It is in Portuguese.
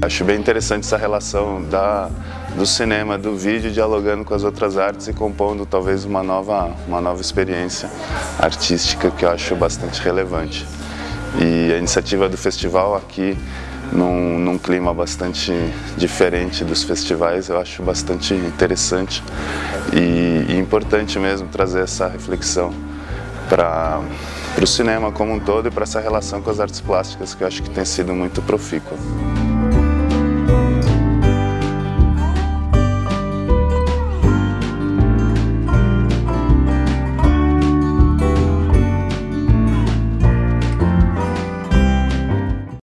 acho bem interessante essa relação da, do cinema, do vídeo, dialogando com as outras artes e compondo talvez uma nova, uma nova experiência artística que eu acho bastante relevante. E a iniciativa do festival aqui, num, num clima bastante diferente dos festivais, eu acho bastante interessante e, e importante mesmo trazer essa reflexão para o cinema como um todo e para essa relação com as artes plásticas que eu acho que tem sido muito profícua.